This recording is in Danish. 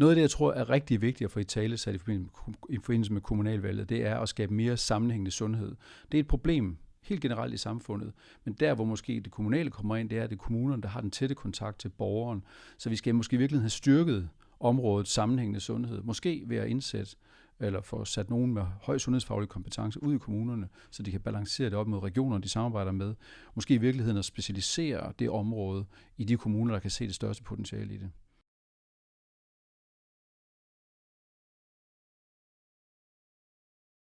Noget af det, jeg tror er rigtig vigtigt at få i tale sat i forbindelse med kommunalvalget, det er at skabe mere sammenhængende sundhed. Det er et problem helt generelt i samfundet. Men der, hvor måske det kommunale kommer ind, det er, at det er kommunerne, der har den tætte kontakt til borgeren. Så vi skal måske virkelig have styrket området sammenhængende sundhed. Måske ved at indsætte eller få sat nogen med høj sundhedsfaglig kompetence ud i kommunerne, så de kan balancere det op med regionerne, de samarbejder med. Måske i virkeligheden at specialisere det område i de kommuner, der kan se det største potentiale i det.